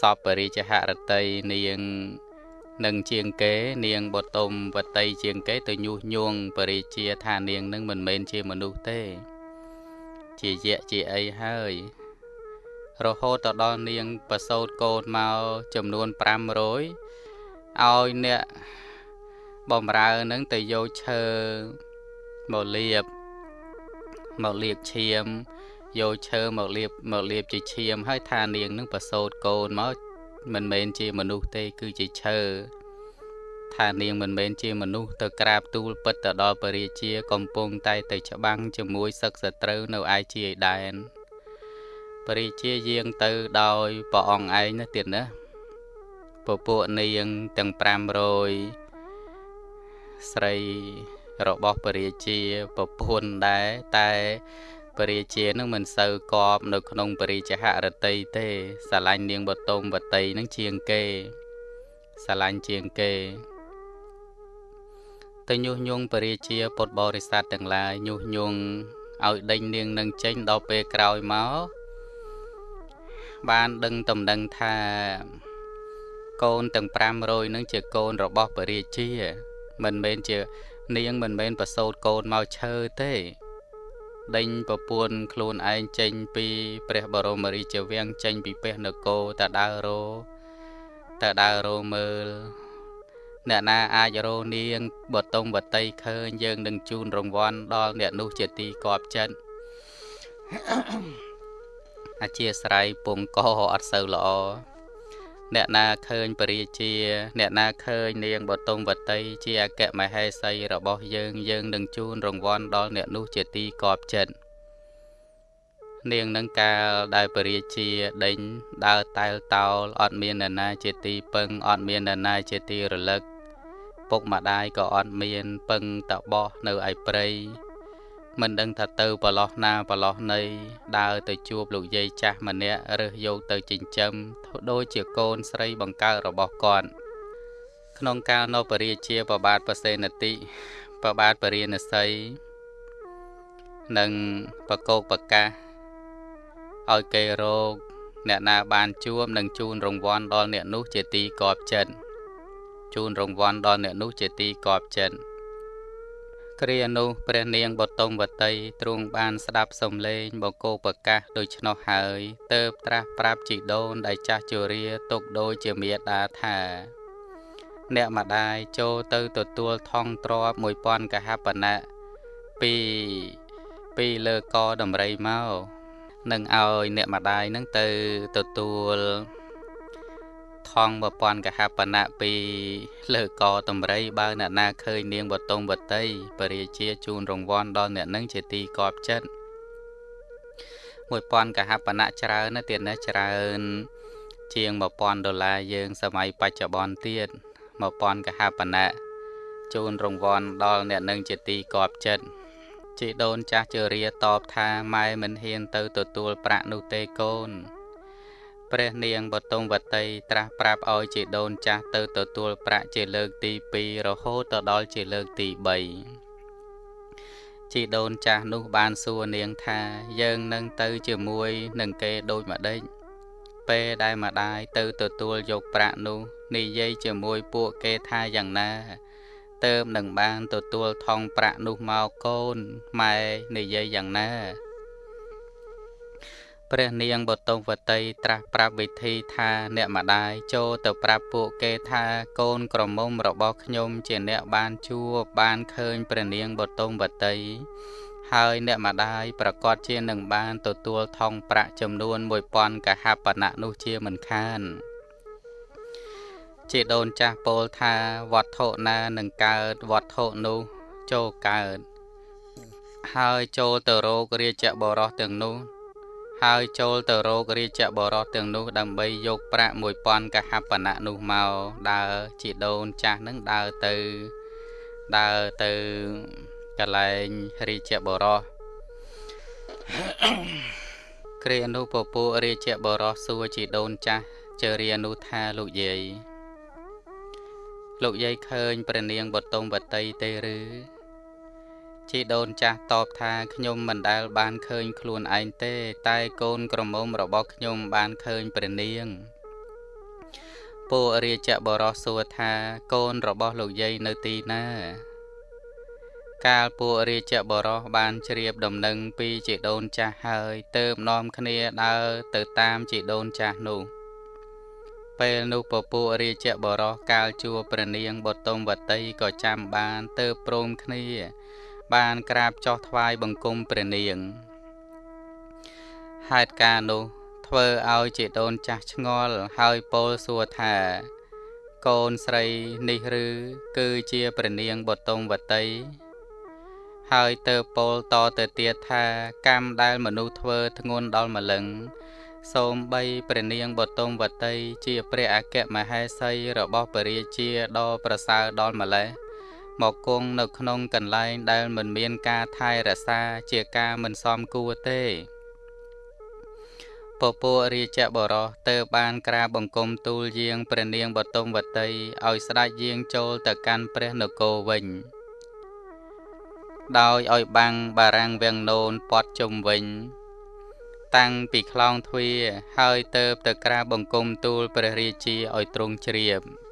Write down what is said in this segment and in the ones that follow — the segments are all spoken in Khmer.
សពបរិជ្ជហរតីនាងនឹងជាងគេនាងបតុមវតីជាងគេទៅញុះញង់បរិជាថានាងនឹងមិនមែនជាមនុស្សទេ ជាយៈជាអីហើយរហូតទៅដល់នាងប្រសូតកូនមកចំនួន500ឲ្យអ្នកបំរើនឹងទៅយកឈើមកលាបមកលាបឈាម យកឈើមកលាបមកលាបជាឈាមហើយថានាងនឹងប្រសូតកូនមកមិនមែនជាមនុស្សទេគឺជាឈើថានាងមិនមែនជាមនុស្សទៅក្រាបទូលពិតទៅដល់ពរាជាកំពុងតែទៅច្បាំងជាមួយសឹកសត្រូវនៅឯជាឯដែនពរាជាយាងទៅដោយព្រះអង្គឯងណាទៀតណាពពួកនាងទាំង500ស្រីរបស់ពរាជាប្រពន្ធដែរតែ ពរាជានឹងមិនសូវកប់នៅក្នុងពរិជ្ជហរតីទេស្រឡាញ់នាងបតុមវតីនឹងជាងគេស្រឡាញ់ជាងគេទៅញុះញង់ពរាជាពុទ្ធបរិស័ទទាំងឡាយញុះញង់ឲ្យដេញនាងនឹងចេញដល់ពេលក្រោយមកបានដឹងតំណែងថាកូនទាំង500នឹងជាកូនរបស់ពរាជា មិនមែនជា នាងមិនមែនប្រសូតកូនមកឈើទេ ដេញប្រពន្ធខ្លួនឯងចេញពីព្រះបរមរាជវាំងចេញពីពេះនគរតដើររោតដើររោមើលអ្នកណាអាចរោនាងបតុងបតីឃើញយើងនឹងជូនរង្វាន់ដល់អ្នកនោះជាទីកប់ចិត្តអធិស្ឋ័យពងកអត់សូវល្អ អ្នកណាឃើញពរាជា អ្នកណាឃើញនាងបតុងវតីជាអគ្គមហេសីរបស់យើងយើងនឹងជូនរង្វាន់ដល់អ្នកនោះជាទីកប់ចិត្តនាងនឹងកាលដែលពរាជាដេញដើរតែលតោលអត់មានអ្នកណាជាទីពឹងអត់មានអ្នកណាជាទីរលឹកពុកម្ដាយក៏អត់មានពឹងតបោះនៅឯព្រៃ មិនដឹងថាទៅប្រឡោះណាប្រឡោះណីដើរទៅជួបលោកយាយចាស់ម្នាក់រើសយកទៅចិញ្ចឹមដូចជាកូនស្រីបង្កើតរបស់គាត់ក្នុងកាលនៅពរាជាប្របាទប្រសេនតិប្របាទពរាណសីនិងប្រកោកប្រកាសឲ្យគេរោគអ្នកណាបានជួបនឹងជូនរង្វាន់ដល់អ្នកនោះជាទីកប់ចិត្តជូនរង្វាន់ដល់អ្នកនោះជាទីកប់ចិត្ត គ្រានោះព្រះនាងបតុមវតីទ្រង់បានស្ដាប់សំឡេងបកោប្រកាសដូច្នោះហើយទៅត្រាស់ប្រាប់ជីដូនដែលចាស់ជរាទុកដូចជាមេដាថាអ្នកម្ដាយចូលទៅទទួលថងទ្រប1000កហបណៈពីពីលើកដំរីមកនឹងឲ្យអ្នកម្ដាយនឹងទៅទទួល ថង1000កហបណៈពីលើកតម្រៃបើអ្នកណាឃើញនាងបតុមវតីបរិជាជូនរង្វាន់ដល់អ្នកនឹងជាទីកប់ចិត្ត1000កហបណៈច្រើនណាស់ទៀតណាច្រើន ជាង1000ដុល្លារយើង សម័យបច្ចុប្បន្នទៀត1000កហបណៈជូនរង្វាន់ដល់អ្នកនឹងជាទីកប់ចិត្តជីដូនចាស់ជរាតបថាម៉ែមិនហ៊ានទៅទទួលប្រាក់នោះទេកូន ព្រះនាងបតុមវតីត្រាស់ប្រាប់ឲ្យជាដូនចាស់ទៅទទួលប្រាក់ជាលើកទី2រហូតទៅដល់ជាលើកទី3ជីដូនចាស់នោះបានសួរនាងថាយើងនឹងទៅជាមួយនឹងគេដូចម្ដេចពេលដែលម្ដាយទៅទទួលយកប្រាក់នោះនិយាយជាមួយពួកគេថាយ៉ាងណាទៅនឹងបានទទួលថងប្រាក់នោះមកកូនម៉ែនិយាយយ៉ាងណា ព្រះនាងបតុមវតីត្រាស់ប្រាប់វិធីថាអ្នកម្ដាយចូលទៅប្រាប់ពួកគេថាកូនក្រមុំរបស់ខ្ញុំជាអ្នកបានជួបបានឃើញព្រះនាងបតុមវតីហើយអ្នកម្ដាយប្រកាសជានឹងបានទទួលថងប្រាក់ចំនួន1000កហបណៈនោះជាមិនខានជាដូនចាស់ពោលថាវត្ថុណានឹងកើតវត្ថុនោះចូលកើតហើយចូលទៅរោគរាជបរោះទាំងនោះ ហើយចូលទៅរករាជបរោះទាំងនោះដើម្បីយកប្រាក់1000កហបណៈនោះមកដើរជីដូនចាស់នឹងដើរទៅដើរទៅកន្លែងរាជបរោះគ្រានោះពពួករាជបរោះសួរជីដូនចាស់ជរានោះថាលោកយាយលោកយាយឃើញព្រះនាងបតុមវតីទេឬ ជីដូនចាស់តបថាខ្ញុំមិនដែលបានឃើញខ្លួនឯងទេ តែកូនក្រមុំរបស់ខ្ញុំបានឃើញព្រះនាងពួករាជបរោះសួរថាកូនរបស់លោកយាយនៅទីណា កាលពួករាជបរោះបានជ្រាបដំណឹងពីជីដូនចាស់ហើយទើបនាំគ្នាដើរទៅតាមជីដូនចាស់នោះពេលនោះពពួករាជបរោះកាលជួព្រះនាងបតុមវតីក៏ចាំបានទើបព្រមគ្នា បានក្រាបចុះថ្វាយបង្គំព្រះនាងហេតុការនោះធ្វើឲ្យជីដូនចាស់ឆ្ងល់ហើយពោលសួរថា កូនស្រីនេះឬ គឺជាព្រះនាងបតុមវតីហើយទៅពោលតទៅទៀតថាកម្មដែលមនុស្សធ្វើធ្ងន់ដល់ម្លឹងសូមបីព្រះនាងបតុមវតីជាព្រះអគ្គមហេសីរបស់ព្រះរាជាដ៏ប្រសើរដល់ម្លេះ មកគង់នៅក្នុងកន្លែងដែលមិនមានការថែរក្សាជាការមិនសមគួរទេពពួករាជបរោះទៅបានក្រាបបង្គំទូលយាងព្រះនាងបតុមវតីឲ្យស្ដេចយាងចូលទៅកាន់ព្រះនគរវិញដោយឲ្យបាំងបារាំងវាំងនោនពាត់ជុំវិញ តាំងពីខ្លោងទ្វារហើយទៅទៅក្រាបបង្គំទូលព្រះរាជាឲ្យទ្រង់ជ្រាប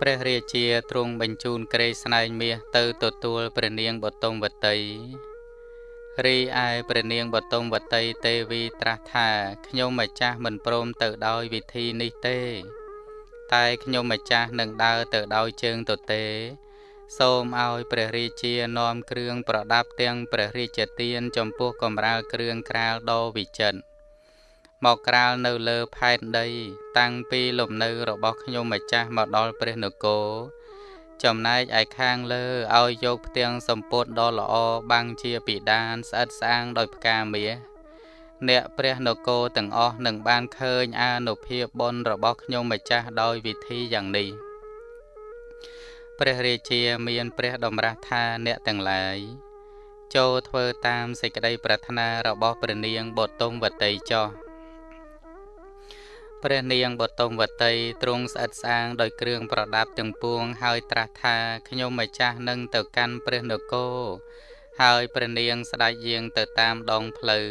ព្រះរាជាទ្រង់បញ្ជូនក្រេស្នែងមាសទៅទទួលព្រះនាងបតុមវតីរីឯព្រះនាងបតុមវតីទេវីត្រាស់ថាខ្ញុំម្ចាស់មិនព្រមទៅដោយវិធីនេះទេ តែខ្ញុំម្ចាស់នឹងដើរទៅដោយជើងទទេ សូមឲ្យព្រះរាជានាំគ្រឿងប្រដាប់ទាំងព្រះរាជទានចំពោះកំរាលគ្រឿងក្រាលដ៏វិចិត្រ មកក្រាលនៅលើផែនដី តាំងពីលំនៅរបស់ខ្ញុំម្ចាស់មកដល់ព្រះនគរចំណែកឯខាងលើឲ្យយកផ្ទាំងសម្ពុតដ៏ល្អបាំងជាពិដានស្អិតស្អាងដោយផ្កាមាសអ្នកព្រះនគរទាំងអស់នឹងបានឃើញអានុភាពបុណ្យរបស់ខ្ញុំម្ចាស់ដោយវិធីយ៉ាងនេះព្រះរាជាមានព្រះតម្រាស់ថាអ្នកទាំងឡាយចូលធ្វើតាមសេចក្តីប្រាថ្នារបស់ព្រះនាងបតុមវតីចោះ ព្រះនាងបតុមវតីទ្រង់ស្អិតស្អាងដោយគ្រឿងប្រដាប់ទាំងពួងហើយត្រាស់ថាខ្ញុំម្ចាស់នឹងទៅកាន់ព្រះនគរហើយព្រះនាងស្ដេចយាងទៅតាមដងផ្លូវ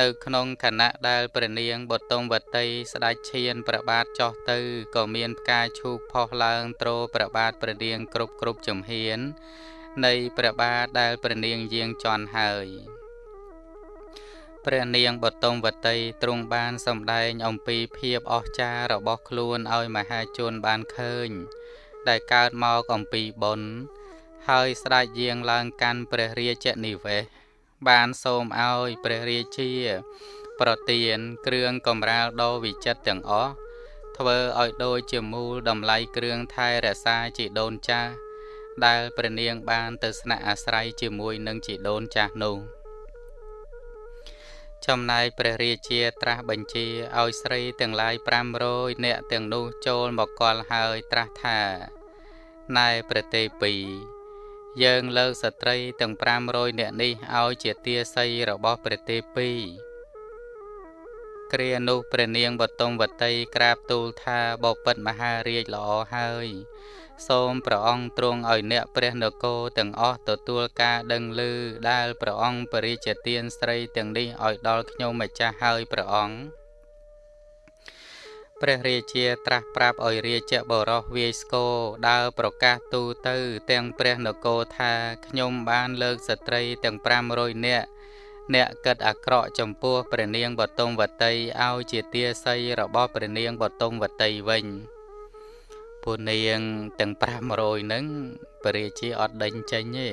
នៅក្នុងខណៈដែលព្រះនាងបតុមវតីស្ដេចឈានព្រះបាទចោះទៅក៏មានផ្កាឈូកផុសឡើងទ្រព្រះបាទព្រះនាងគ្រប់គ្រប់ចំហៀននៃព្រះបាទដែលព្រះនាងយាងជន់ហើយ ព្រះនាងបតុមវតីទ្រង់បានសម្ដែងអំពីភាពអស្ចារ្យរបស់ខ្លួនឲ្យមហាជនបានឃើញ ដែលកើតមកអំពីបុណ្យហើយស្ដេចយាងឡើងកាន់ព្រះរាជនិវេសបានសូមឲ្យព្រះរាជា ប្រទានគ្រឿងកំរាលដ៏វិចិត្រទាំងអស់ធ្វើឲ្យដូចជាមូលតម្លៃគ្រឿងថែរក្សាជីដូនចាស់ដែលព្រះនាងបានទៅស្នាក់អាស្រ័យជាមួយនឹងជីដូនចាស់នោះ ចំណែកព្រះរាជាត្រាស់បញ្ជាឲ្យស្រីទាំងឡាយ500នាក់ទាំងនោះចូលមកកល់ហើយត្រាស់ថាណែព្រះទេពីយើងលើកស្ត្រីទាំង500នាក់នេះឲ្យជាទាស័យរបស់ព្រះទេពី គ្រានោះព្រះនាងបតុមវតីក្រាបទូលថាបពិតមហារាជល្អហើយ សូមព្រះអង្គទ្រង់ឲ្យអ្នកព្រះនគរទាំងអស់ទទួលការដឹងឮដែលព្រះអង្គបរិជ្ជទានស្រីទាំងនេះឲ្យដល់ខ្ញុំម្ចាស់ហើយព្រះអង្គព្រះរាជាត្រាស់ប្រាប់ឲ្យរាជបរោះវាយស្គរដើរប្រកាសទូទៅ ទាំងព្រះនគរថាខ្ញុំបានលើកស្ត្រីទាំង500នាក់ អ្នកកិតអាក្រក់ចំពោះព្រះនាងបតុមវតីឲ្យជាទាស័យរបស់ព្រះនាងបតុមវតីវិញពួកនាងទាំង500ហ្នឹងព្រះរាជាអត់ដេញចេញទេ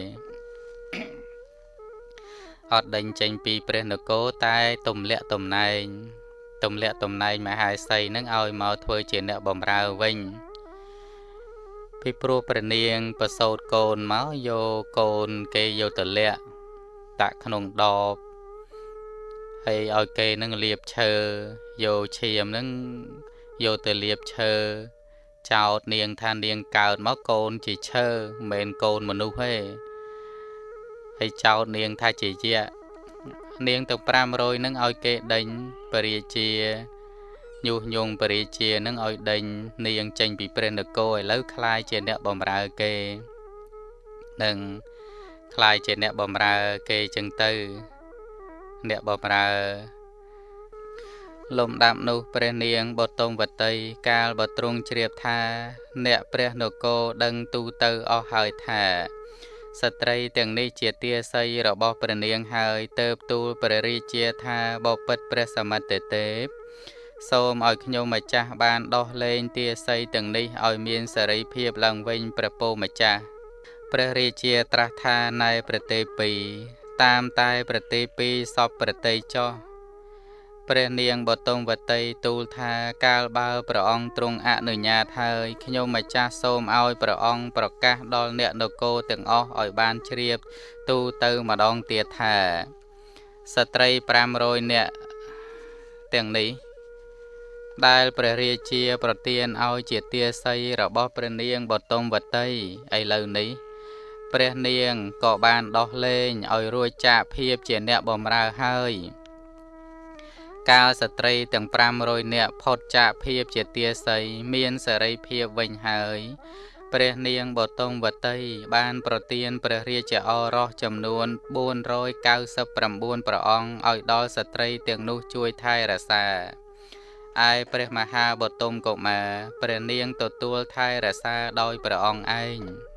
អត់ដេញចេញពីព្រះនគរតែទំលាក់តំណែងទម្លាក់តំណែងមហាសីនឹងឲ្យមកធ្វើជាអ្នកបម្រើវិញពីព្រោះព្រះនាងប្រសូតកូនមកយកកូនគេយកទៅលាក់ដាក់ក្នុងដប ហើយឲ្យគេនឹងលាបឈើយកឈាមនឹងយកទៅលាបឈើចោតនាងថានាងកើតមកកូនជាឈើមិនមែនកូនមនុស្សទេហើយចោតនាងថាជាយៈនាងទាំង500នឹងឲ្យគេដេញពរាជាញុះញង់ពរាជានឹងឲ្យដេញនាងចេញពីព្រះនគរឥឡូវคล้ายជាអ្នកបំរើគេនឹងคล้ายជាអ្នកបំរើគេចឹងទៅ អ្នកបំរើលំដាប់នោះព្រះនាងបតុមវតីកាលបទ្រង់ជ្រាបថា អ្នកព្រះនគរដឹងទូទៅអស់ហើយថាស្ត្រីទាំងនេះជាទាស័យរបស់ព្រះនាងហើយទៅបទូលព្រះរាជាថាបពិតព្រះសមត្ថទេពសូមឲ្យខ្ញុំម្ចាស់បានដោះលែងទាស័យទាំងនេះឲ្យមានសេរីភាពឡើងវិញព្រះពោម្ចាស់ព្រះរាជាត្រាស់ថាណែប្រទេពី តាមតែប្រទេពីសពប្រទេចោះព្រះនាងបតុមវតីទូលថាកាលបើព្រះអង្គទ្រង់អនុញ្ញាតហើយខ្ញុំម្ចាស់សូមឲ្យព្រះអង្គប្រកាសដល់អ្នកនគរទាំងអស់ឲ្យបានជ្រាបទូទៅម្ដងទៀតថាស្ត្រី500នាក់ទាំងនេះដែលព្រះរាជាប្រទានឲ្យជាទាស័យរបស់ព្រះនាងបតុមវតីឥឡូវនេះ ព្រះនាងក៏បានដោះលែងឲ្យរួចចាកភាពជាអ្នកបម្រើហើយកាលស្ត្រីទាំង500នាក់ផុតចាកភាពជាទាស័យមានសេរីភាពវិញហើយព្រះនាងបតុមវតីបានប្រទានព្រះរាជឱរសចំនួន499ព្រះអង្គឲ្យដល់ស្ត្រីទាំងនោះជួយថែរក្សាឯព្រះមហាបតុមកុមារព្រះនាងទទួលថែរក្សាដោយព្រះអង្គឯង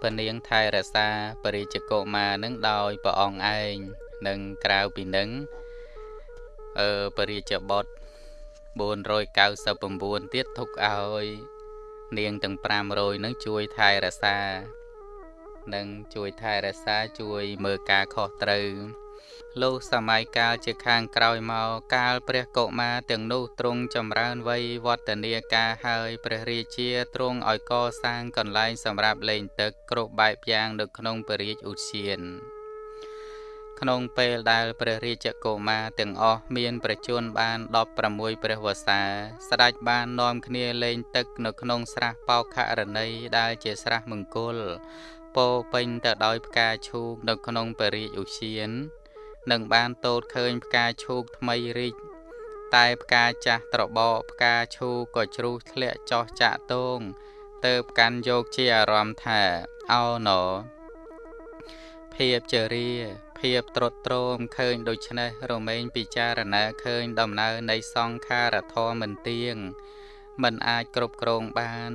ព្រះនាងថែរក្សាពរិជ្ជកុមារនឹងដោយព្រះអង្គឯងនិងក្រៅពីនឹងអឺពរិជ្ជបុត្រ499ទៀតទុកឲ្យនាងទាំង500នឹងជួយថែរក្សានិងជួយថែរក្សាជួយមើលការខុសត្រូវ លុះសម័យកាលជាខាងក្រោយមកកាលព្រះកុមារទាំងនោះទ្រង់ចម្រើនវ័យវឌ្ឍនាការហើយព្រះរាជាទ្រង់ឲ្យកសាងកន្លែងសម្រាប់លេងទឹកគ្រប់បែបយ៉ាងនៅក្នុងពរាជឧទ្យានក្នុងពេលដែលព្រះរាជកុមារទាំងអស់មានប្រជជនបាន16ព្រះវស្សា ស្ដេចបាននាំគ្នាលេងទឹកនៅក្នុងស្រះបោខរណីដែលជាស្រះមង្គលពោពេញទៅដោយផ្កាឈូកនៅក្នុងពរាជឧទ្យាន នឹងបានតូតឃើញផ្កាឈូកថ្មីរីកតែផ្កាចាស់ត្របកផ្កាឈូកក៏ជ្រុះធ្លាក់ចោះចាក់តងទៅកាន់យកជាអារម្មណ៍ថាអោណោភាពជរាភាពត្រុតត្រោមឃើញដូច្នេះរមែងពិចារណាឃើញដំណើរនៃសង្ខារធម៌មិនទៀងមិនអាចគ្រប់គ្រងបាន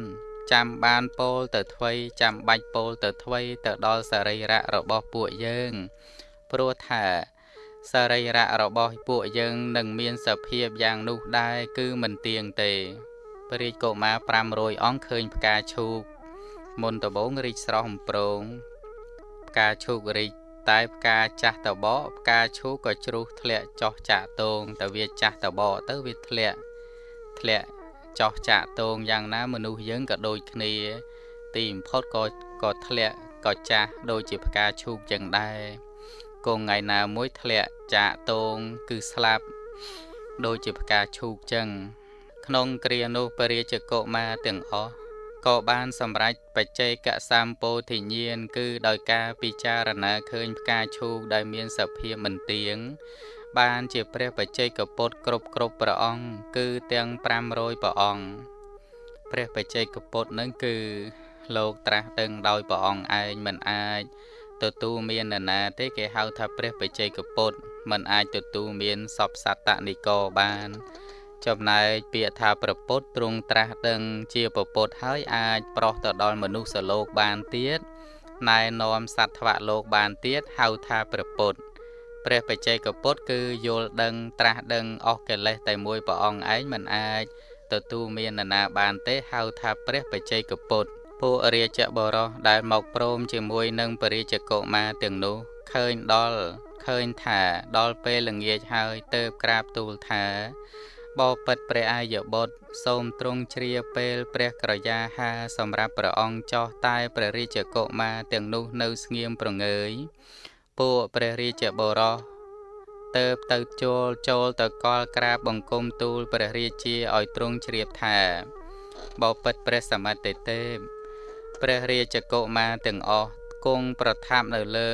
ចាំបានពោលទៅថ្វីចាំបាច់ពោលទៅថ្វីទៅដល់សរីរៈរបស់ពួកយើង ព្រោះថា សរីរៈរបស់ពួកយើងនឹងមានសភាពយ៉ាងនោះដែរគឺមិនទៀងទេព្រះរាជកុមារ500អង្គឃើញផ្កាឈូកមុនដំបងរីកស្រស់អំប្រងផ្កាឈូករីកតែផ្កាចាស់តបកផ្កាឈូកក៏ជ្រុះធ្លាក់ចោះចាក់តងតែវាចាស់តបកទៅវាធ្លាក់ធ្លាក់ចោះចាក់តងយ៉ាងណាមនុស្សយើងក៏ដូចគ្នា ទីបំផុតក៏ក៏ធ្លាក់ក៏ចាស់ដូចជាផ្កាឈូកចឹងដែរ គង់ថ្ងៃណាមួយធ្លាក់ចាកតងគឺស្លាប់ដូចជាផ្កាឈូកចឹងក្នុងគ្រានោះពរាជកុមារទាំងអស់ក៏បានសម្រេចបច្ចេកសម្ពោធិញ្ញាណគឺដោយការពិចារណាឃើញផ្កាឈូកដែលមានសភាពមិនទៀងបានជាព្រះបច្ចេកពុទ្ធគ្រប់គ្រប់ព្រះអង្គគឺទាំង500ព្រះអង្គព្រះបច្ចេកពុទ្ធនឹងគឺលោកត្រាស់ដឹងដោយព្រះអង្គឯងមិនអាច ទទួលមាននរណាទេគេហៅថាព្រះបច្ចេកពុទ្ធมันអាចទទួលមានសពសត្តនិកបាន ចំណែកពាក្យថាប្រពុតទ្រង់ត្រាស់ដឹងជាប្រពុតហើយអាចប្រោះទៅដល់មនុស្សលោកបានទៀតណែនាំសត្វថ្វៈលោកបានទៀតហៅថាប្រពុតព្រះបច្ចេកពុទ្ធគឺយល់ដឹងត្រាស់ដឹងអស់កិលេសតែមួយព្រះអង្គឯងមិនអាចទទួលមាននរណាបានទេហៅថាព្រះបច្ចេកពុទ្ធ ពួករាជបរោះដែលមកព្រមជាមួយនឹងពរាជកុមារទាំងនោះឃើញដល់ឃើញថាដល់ពេលល្ងាចហើយទៅក្រាបទូលថាបបិទ្ធព្រះអាយបុត្រសូមទ្រង់ជ្រាពេលព្រះក្រយាហាសម្រាប់ព្រះអង្គចោះតែព្រះរាជកុមារទាំងនោះនៅស្ងៀមប្រងើយពួកព្រះរាជបរោះទៅទៅចូលចូលទៅកលក្រាបបង្គំទូលព្រះរាជាឲ្យទ្រង់ជ្រាបថាបបិទ្ធព្រះសមត្ថទេព ព្រះរាជកុមារទាំងអស់គង់ប្រថាប់នៅលើ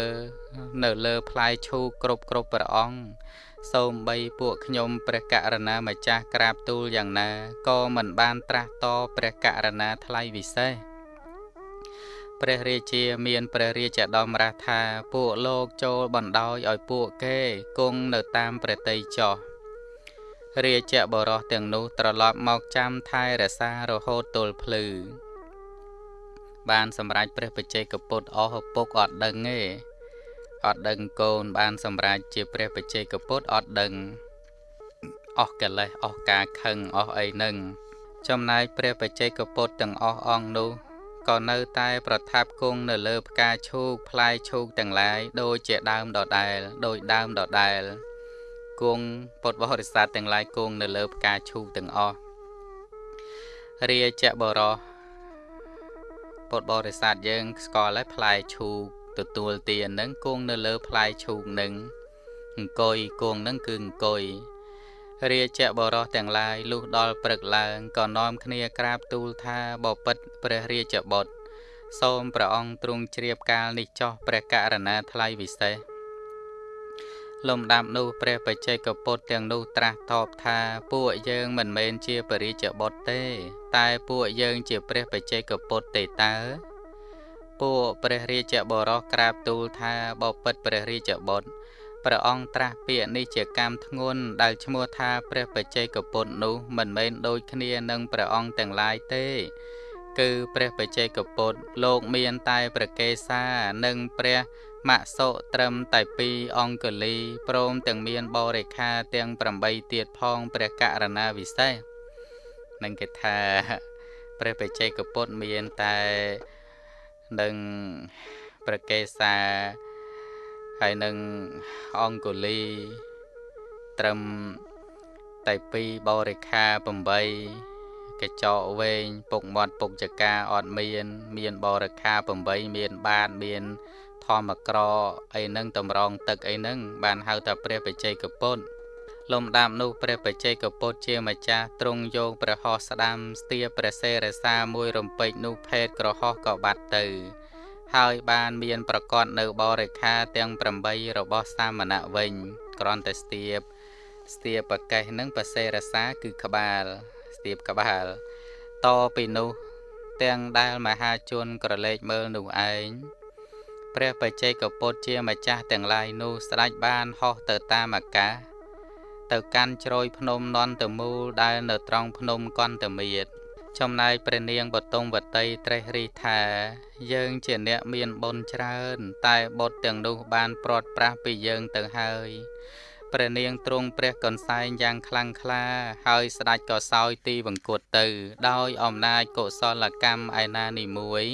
នៅលើផ្លែឈូកគ្រប់គ្រប់ព្រះអង្គសូមបីពួកខ្ញុំព្រះករណាម្ចាស់ក្រាបទូលយ៉ាងណាក៏មិនបានត្រាស់តព្រះករណាថ្លៃវិសេសព្រះរាជាមានព្រះរាជដំរាស់ថាពួកលោកចូលបណ្ដោយឲ្យពួកគេគង់នៅតាមប្រតិចោះរាជបរោះទាំងនោះត្រឡប់មកចាំថែរក្សារហូតទល់ភ្លឺ បានសម្រេចព្រះបច្ចេកពុទ្ធអស់ឪពុកអត់ដឹងទេអត់ដឹងកូនបានសម្រេចជាព្រះបច្ចេកពុទ្ធអត់ដឹងអស់កិលេសអស់ការខឹងអស់អីនឹងចំណែកព្រះបច្ចេកពុទ្ធទាំងអស់អង្គនោះក៏នៅតែប្រថាប់គង់នៅលើផ្កាឈូកផ្លែឈូកទាំងឡាយដូចជាដើមដដែលដោយដើមដដែលគង់ពុទ្ធបរិស័ទទាំងឡាយគង់នៅលើផ្កាឈូកទាំងអស់រាជបរោះ ពុទ្ធបរិស័ទយើងស្គាល់ហើយផ្លែឈូកទទួលទាននឹងគង់នៅលើផ្លែឈូកនឹងអង្គុយគង់នឹងគឺអង្គុយរាជបរោះទាំងឡាយលុះដល់ព្រឹកឡើងក៏នាំគ្នាក្រាបទូលថាបពិតព្រះរាជបុត្រសូមព្រះអង្គទ្រង់ជ្រាបកាលនេះចោះព្រះករណាថ្លៃវិសេស លំដាប់នោះព្រះបច្ចេកពុទ្ធទាំងនោះត្រាស់តបថាពួកយើងមិនមែនជាពរិជ្ជបុត្រទេ តែពួកយើងជាព្រះបច្ចេកពុទ្ធទេតើពួកព្រះរាជបរោះក្រាបទូលថាបពិតព្រះរាជបុត្រព្រះអង្គត្រាស់ពាក្យនេះជាកម្មធ្ងន់ដែលឈ្មោះថាព្រះបច្ចេកពុទ្ធនោះមិនមែនដូចគ្នានឹងព្រះអង្គទាំងឡាយទេគឺព្រះបច្ចេកពុទ្ធលោកមានតែព្រះកេសានិងព្រះ មសុត្រឹមតែពីរអង្គលីព្រមទាំងមានបរិខាទាំង8ទៀតផងព្រះករណាវិសេសនឹងគេថាព្រះបច្ចេកពុទ្ធមានតែនឹងព្រះកេសាហើយនឹងអង្គលីត្រឹមតែពីរបរិខា8កញ្ចក់វែងពុកមាត់ពុកចកាអត់មាន មានបរិខា8មាន បាតមាន ធម្មក្រអីហ្នឹងតម្រងទឹកអីហ្នឹងបានហៅថាព្រះបច្ចេកពុទ្ធលំដាប់នោះព្រះបច្ចេកពុទ្ធជាម្ចាស់ទ្រង់យកព្រះហស្ថស្ដាំស្ទាព្រះសេរសាមួយរំពេចនោះភេទក្រហោះក៏បាត់ទៅ ហើយបានមានប្រកបនៅបរិខាទាំង8របស់សាមណៈវិញគ្រាន់តែស្ទាបស្ទាបប្រកេះនឹងបសេរសាគឺក្បាលស្ទាបក្បាលតពីនោះទាំងដែលមហាជនក្រឡេកមើលនោះឯង ព្រះបច្ចេកពុទ្ធជាម្ចាស់ទាំងឡាយនោះស្ដេចបានហោះទៅតាមអាកាសទៅកាន់ជ្រោយភ្នំនន្តមូលដែលនៅត្រង់ភ្នំកន្តមៀតចំណែកព្រះនាងបតុងវតីត្រេះរិះថា យើងជាអ្នកមានបុណ្យច្រើន តែបុត្រទាំងនោះបានព្រាត់ប្រាសពីយើងទៅហើយព្រះនាងទ្រង់ព្រះកន្សែងយ៉ាងខ្លាំងក្លា ហើយស្ដេចក៏សោយទីវង្គតទៅ ដោយអំណាចកុសលកម្មឯណានីមួយ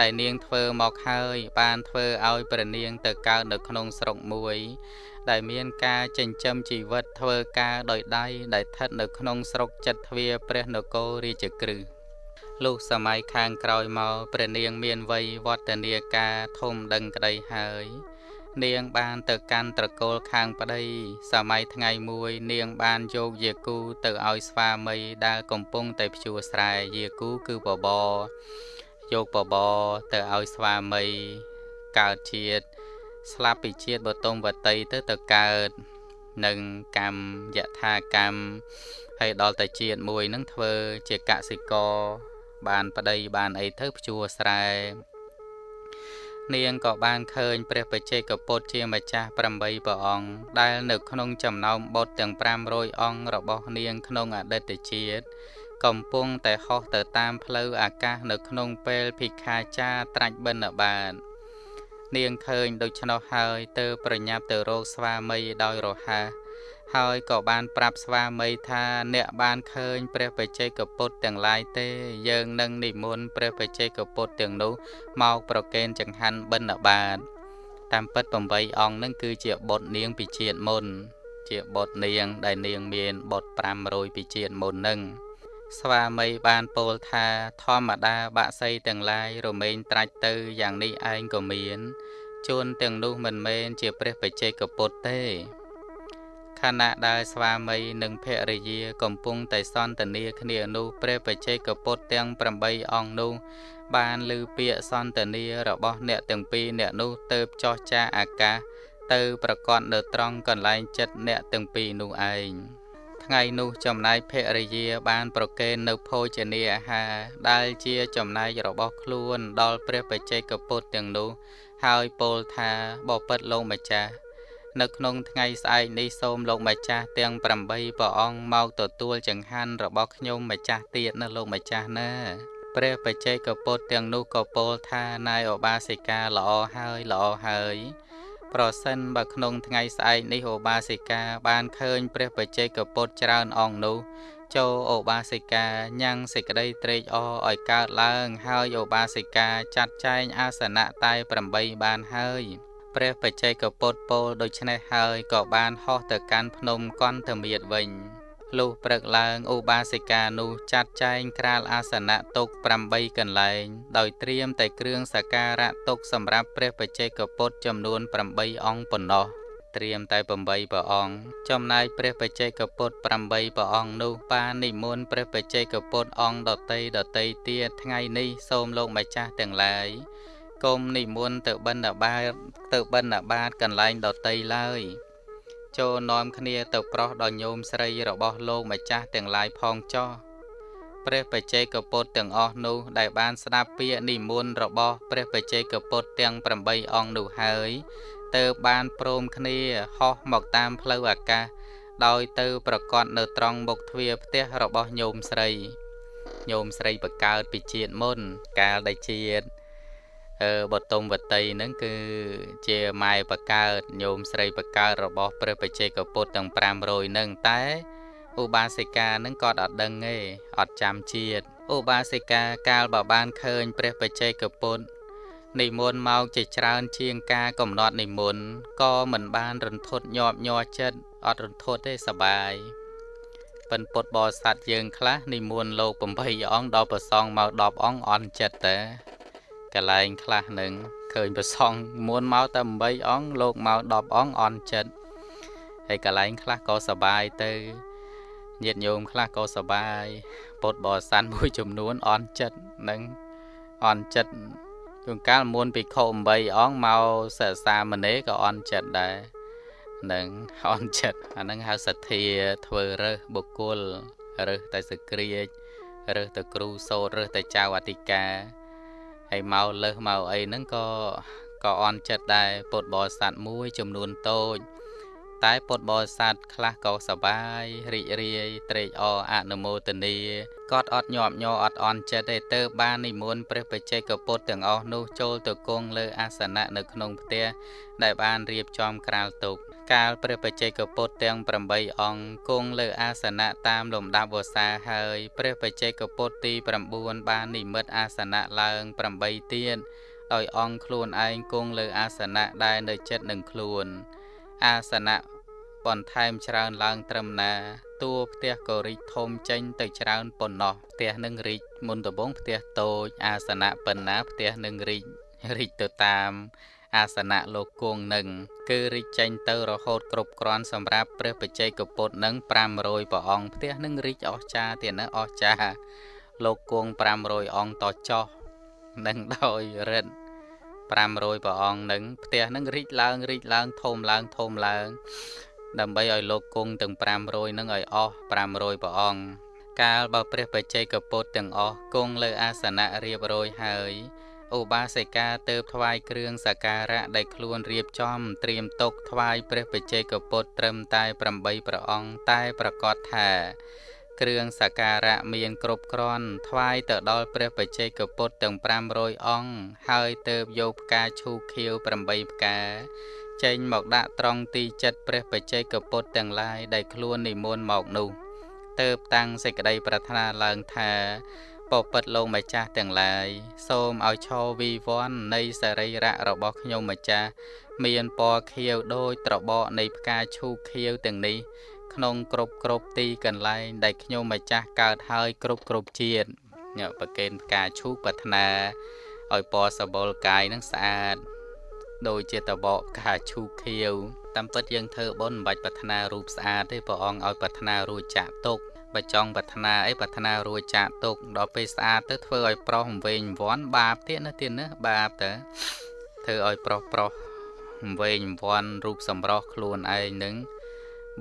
ដែលនាងធ្វើមកហើយបានធ្វើឲ្យព្រះនាងទៅកើតនៅក្នុងស្រុកមួយ ដែលមានការចិញ្ចឹមជីវិតធ្វើការដោយដៃដែលស្ថិតនៅក្នុងស្រុកចិត្តទ្វាព្រះនគររាជក្រឹសលុះសម័យខាងក្រោយមកព្រះនាងមានវ័យវឌ្ឍនាការធំដឹងក្តីហើយនាងបានទៅកាន់ត្រកូលខាងប្តី សម័យថ្ងៃមួយ នាងបានយកយាគូទៅឲ្យស្វាមីដែលកំពុងតែភ្ជួរស្រែយាគូគឺបបរ យកបបរទៅឲ្យស្វាមីកើតជាតិស្លាប់ពីជាតិបតុមវតីទៅទៅកើតនឹងកម្មយថាកម្មហើយដល់តែជាតិមួយនឹងធ្វើជាកសិករបានប្តីបានអីទៅភ្ជួរស្រែនាងក៏បានឃើញព្រះបច្ចេកពុទ្ធជាម្ចាស់8ព្រះអង្គដែលនៅក្នុងចំណោមបុត្រទាំង500អង្គរបស់នាងក្នុងអតីតជាតិ កំពុងតែហោះទៅតាមផ្លូវអាកាសនៅក្នុងពេលភិក្ខាចារត្រាច់បិណ្ឌបាតនាងឃើញដូច្នោះហើយទៅប្រញាប់ទៅរកស្វាមីដោយរហ័សហើយក៏បានប្រាប់ស្វាមីថាអ្នកបានឃើញព្រះបច្ចេកពុទ្ធទាំងឡាយទេ យើងនឹងនិមន្តព្រះបច្ចេកពុទ្ធទាំងនោះមកប្រគេនចង្ហាន់បិណ្ឌបាតតាមពិត8អង្គនឹងគឺជាបុត្រនាងពីជាតិមុន ជាបុត្រនាងដែលនាងមានបុត្រ500ពីជាតិមុននឹង ស្វាមីបានពោលថាធម្មតាបាក់សីទាំងឡាយរមែងត្រាច់ទៅយ៉ាងនេះឯងក៏មានជួនទាំងនោះមិនមែនជាព្រះបច្ចេកពុទ្ធទេខណៈដែលស្វាមីនិងភរិយាកំពុងតែសន្ទនាគ្នានោះព្រះបច្ចេកពុទ្ធទាំង8អង្គនោះបានឮពាក្យសន្ទនារបស់អ្នកទាំងពីរអ្នកនោះទៅចោះចាអាកាសទៅប្រកាសនៅត្រង់កន្លែងចិត្តអ្នកទាំងពីរនោះឯង ថ្ងៃនោះចំណែកភរិយាបានប្រគេននៅភោជនាអាហារដែលជាចំណែករបស់ខ្លួនដល់ព្រះបច្ចេកពុទ្ធទាំងនោះ ហើយពោលថាបពិតលោកម្ចាស់នៅក្នុងថ្ងៃស្អែកនេះសូមលោកម្ចាស់ទាំង8ព្រះអង្គមកទទួលចង្ហាន់របស់ខ្ញុំម្ចាស់ទៀតណាលោកម្ចាស់ណាព្រះបច្ចេកពុទ្ធទាំងនោះក៏ពោលថានាយឧបាសិកាល្អហើយល្អហើយ ប្រសិនបើក្នុងថ្ងៃស្អែកនេះឧបាសិកាបានឃើញព្រះបច្ចេកពុទ្ធច្រើនអង្គនោះចូលឧបាសិកាញ៉ាំងសេចក្តីត្រេកអរឲ្យកើតឡើង ហើយឧបាសិកាចាត់ចែងអាសនៈតែ8បានហើយព្រះបច្ចេកពុទ្ធពោលដូច្នេះហើយក៏បានហោះទៅកាន់ភ្នំកន្តមៀតវិញ លុះព្រឹកឡើងឧបាសិកានោះចាត់ចែងក្រាលអាសនៈទុក8កន្លែង ដោយត្រៀមតែគ្រឿងសក្ការៈទុកសម្រាប់ព្រះបច្ចេកពុទ្ធចំនួន8អង្គប៉ុណ្ណោះត្រៀមតែ8ព្រះអង្គចំណែកព្រះបច្ចេកពុទ្ធ8ព្រះអង្គនោះបាននិមន្តព្រះបច្ចេកពុទ្ធអង្គដតីដតីទៀតថ្ងៃនេះសូមលោកម្ចាស់ទាំងឡាយគុំនិមន្តទៅបិណ្ឌបាតទៅបិណ្ឌបាតកន្លែងដតីឡើយ ចូលនាំគ្នាទៅប្រោះដល់ញោមស្រីរបស់លោកម្ចាស់ទាំងឡាយផងចោះព្រះបច្ចេកពុទ្ធទាំងអស់នោះដែលបានស្ដាប់ពាក្យនិមន្តរបស់ព្រះបច្ចេកពុទ្ធទាំង8អង្គនោះហើយទៅបានព្រមគ្នាហោះមកតាមផ្លូវអាកាសដោយទៅប្រកាសនៅត្រង់មុខទ្វារផ្ទះរបស់ញោមស្រីញោមស្រីបកើតពីជាតិមុនកាលដែលជាតិអឺ បតុមវតីហ្នឹងគឺជាម៉ែបកើតញោមស្រីបកើតរបស់ព្រះបច្ចេកពុទ្ធទាំង500ហ្នឹងតែឧបាសិកានឹងគាត់អត់ដឹងទេអត់ចាំជាតិឧបាសិកាកាលបើបានឃើញព្រះបច្ចេកពុទ្ធនិមន្តមកជាច្រើនជាងការកំណត់និមន្តក៏មិនបានរន្ធត់ញាប់ញ័រចិត្តអត់រន្ធត់ទេសបាយប៉ិនពុតបរិស័ទយើងខ្លះនិមន្តលោក8អង្គដល់ប្រសងមក10អង្គអន់ចិត្តតែ កន្លែងខ្លះនឹងឃើញប្រសងមុនមកតែ8អង្គលោកមក10អង្គអន់ចិត្តហើយកន្លែងខ្លះក៏សបាយទៅញាតិញោមខ្លះក៏សបាយពុតបរិស័ទមួយចំនួនអន់ចិត្តនឹងអន់ចិត្តជួនកាលមុនភិក្ខុ8អង្គមកសិក្សាមនេក៏អន់ចិត្តដែរនឹងអន់ចិត្តអានឹងហៅសទ្ធាធ្វើរើសបុគ្គលរើសតែសក្រាចរើសតែគ្រូសោតរើសតែចៅអធិការ ហើយមកលើសមកអីហ្នឹងក៏ក៏អន់ចិត្តដែរពុទ្ធបរិស័ទមួយចំនួនតូច តែពុទ្ធបរិស័ទខ្លះក៏សបាយរីករាយត្រេកអរអនុមោទនាគាត់អត់ញាប់ញ័រអត់អន់ចិត្តទេទៅបាននិមន្តព្រះបច្ចេកពុទ្ធទាំងអស់នោះចូលទៅគង់លើអាសនៈនៅក្នុងផ្ទះដែលបានរៀបចំក្រាលទុក កាលព្រះបច្ចេកពុទ្ធទាំង8អង្គគង់លើអាសនៈតាមលំដាប់វសាហើយព្រះបច្ចេកពុទ្ធទី9បាននិមិត្តអាសនៈឡើង8ទៀតដោយអង្គខ្លួនឯងគង់លើអាសនៈដែលនៅចិត្តនឹងខ្លួន អាសនៈបន្ថែមច្រើនឡើងត្រឹមណាតួផ្ទះក៏រីកធំចេញទៅច្រើនប៉ុណ្ណោះផ្ទះនឹងរីកមុនដំបងផ្ទះតូចអាសនៈប៉ុណ្ណាផ្ទះនឹងរីករីកទៅតាម អាសនៈលោកគង់នឹងគឺរីកចេញទៅរហូតគ្រប់គ្រាន់សម្រាប់ព្រះបច្ចេកពុទ្ធនឹង500ព្រះអង្គផ្ទះនឹងរីកអស្ចារ្យទៀតណាអស្ចារ្យលោកគង់500អង្គតចោះនឹងដោយរិទ្ធ500ព្រះអង្គនឹងផ្ទះនឹងរីកឡើងរីកឡើងធំឡើងធំឡើង ដើម្បីឲ្យលោកគង់ទាំង500នឹងឲ្យអស់500ព្រះអង្គកាលបើព្រះបច្ចេកពុទ្ធទាំងអស់គង់លើអាសនៈរៀបរយហើយ ឧបាសិកាទៅថ្វាយគ្រឿងសក្ការៈដែលខ្លួនរៀបចំត្រៀមទុកថ្វាយព្រះបច្ចេកពុទ្ធត្រឹមតែ8ព្រះអង្គតែប្រកាសថាគ្រឿងសក្ការៈមានគ្រប់គ្រាន់ថ្វាយទៅដល់ព្រះបច្ចេកពុទ្ធទាំង500អង្គហើយទៅយកផ្កាឈូកខៀវ8ផ្កាចេញមកដាក់ត្រង់ទីចិត្តព្រះបច្ចេកពុទ្ធទាំងឡាយដែលខ្លួននិមន្តមកនោះទៅតាំងសេចក្តីប្រាថ្នាឡើងថា ពពិតលោកម្ចាស់ទាំងឡាយសូមឲ្យឈរវិវ័ននៃសរីរៈរបស់ខ្ញុំម្ចាស់មានពណ៌ខៀវដូចត្របកនៃផ្កាឈូកខៀវទាំងនេះ ក្នុងគ្រប់គ្រប់ទីកន្លែងដែលខ្ញុំម្ចាស់កើតហើយគ្រប់គ្រប់ជាតិញប្រកេនផ្កាឈូកប្រាថ្នាឲ្យពណ៌សបល់កាយនឹងស្អាតដូចជាតបកផ្កាឈូកខៀវតាមពិតយើងធ្វើបុណ្យមិនបាច់ប្រាថ្នារូបស្អាតទេព្រះអង្គឲ្យប្រាថ្នារួចចាក់ទុក បើចង់ប្រាថ្នាអីប្រាថ្នារួចចាក់ទុកដល់ពេលស្អាតទៅធ្វើឲ្យប្រុសវែងវាន់បាបទៀតណាទៀតណាបាបទៅធ្វើឲ្យប្រុសប្រុសវែងវាន់រូបសម្រស់ខ្លួនឯងនឹង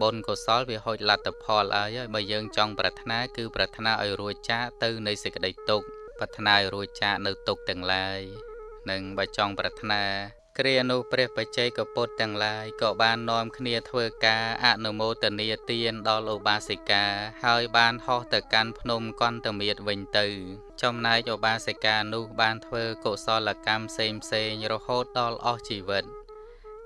បុណ្យកុសលវាហូចលទ្ធផលអើយបើយើងចង់ប្រាថ្នាគឺប្រាថ្នាឲ្យរួចចាកទៅនៃសេចក្តីទុក្ខប្រាថ្នាឲ្យរួចចាកនៅទុក្ខទាំងឡាយនឹងបើចង់ប្រាថ្នា គ្រានោះព្រះបច្ចេកពុទ្ធទាំងឡាយក៏បាននាំគ្នាធ្វើការអនុមោទនាទានដល់ឧបាសិកា ហើយបានហោះទៅកាន់ភ្នំកន្តមៀតវិញទៅ ចំណែកឧបាសិកានោះបានធ្វើកុសលកម្មផ្សេងផ្សេងរហូតដល់អស់ជីវិត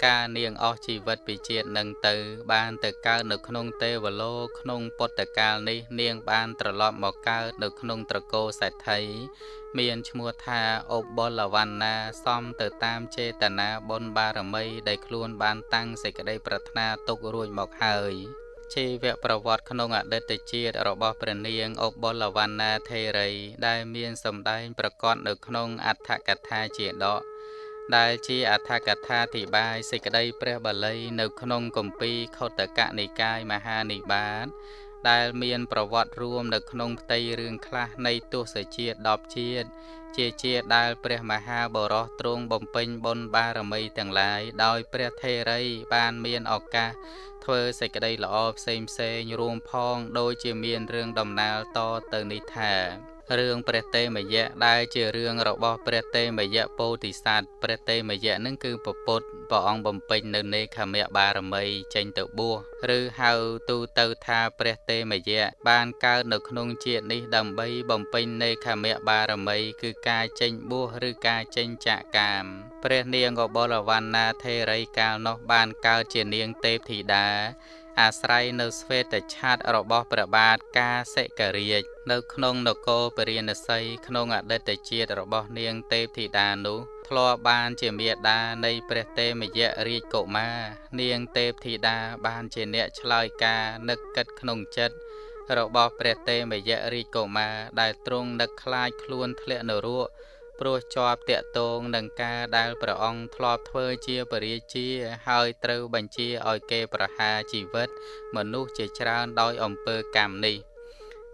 ការនាងអស់ជីវិតពីជាតិនឹងទៅ បានទៅកើតនៅក្នុងទេវលោកក្នុងពុទ្ធកាលនេះ នាងបានត្រឡប់មកកើតនៅក្នុងត្រកូលសេដ្ឋីមានឈ្មោះថាអបលវណ្ណាសំទៅតាមចេតនាបុណ្យបារមីដែលខ្លួនបានតាំងសេចក្តីប្រាថ្នាទុករួចមកហើយជីវប្រវត្តិក្នុងអតីតជាតិរបស់ព្រះនាងអបលវណ្ណាថេរី ដែលមានសម្ដែងប្រកបនៅក្នុងអដ្ឋកថាជាដក ដែលជាអដ្ឋកថាធិបាយសេចក្តីព្រះបាលី នៅក្នុងគម្ពីរខុទ្ទកនិកាយមហានិបាតដែលមានប្រវត្តិរួមនៅក្នុងផ្ទៃរឿងខ្លះនៃទស្សជាតិ10ជាតិជាជាដែលព្រះមហាបរោះទ្រង់បំពេញបុណ្យបារមីទាំងឡាយដោយព្រះថេរីបានមានឱកាសធ្វើសេចក្តីល្អផ្សេងផ្សេងរួមផង ដូចជាមានរឿងដំណាលតទៅនេះថា រឿងព្រះតេមយៈដែលជារឿងរបស់ព្រះតេមយៈពោធិសត្វព្រះតេមយៈនឹងគឺពពុទ្ធព្រះអង្គបំពេញនៅនេខមៈបារមីចេញទៅបួសឬហៅទូទៅថាព្រះតេមយៈបានកើតនៅក្នុងជាតិនេះដើម្បីបំពេញនេខមៈបារមីគឺការចេញបួសឬការចេញចាកកាមព្រះនាងកបលវណ្ណាថេរីកាលនោះបានកើតជានាងទេពធីតា អាស្រ័យនៅស្វេតឆាតរបស់ព្រះបាទកាសិករាជនៅក្នុងនគរពរាណសីក្នុងអតីតជាតិរបស់នាងទេពធីតានោះធ្លាប់បានជាមេដានៃព្រះទេមយៈរាជកុមារនាងទេពធីតាបានជាអ្នកឆ្លើយការនឹកគិតក្នុងចិត្តរបស់ព្រះទេមយៈរាជកុមារដែលទ្រង់នឹកខ្លាចខ្លួនធ្លាក់នរក ព្រោះជាប់តាកតងនឹងការដែលព្រះអង្គធ្លាប់ធ្វើជាពរាជាហើយត្រូវបញ្ជាឲ្យគេប្រហារជីវិត មនុស្សជាច្រើនដោយអំពើកម្មនេះ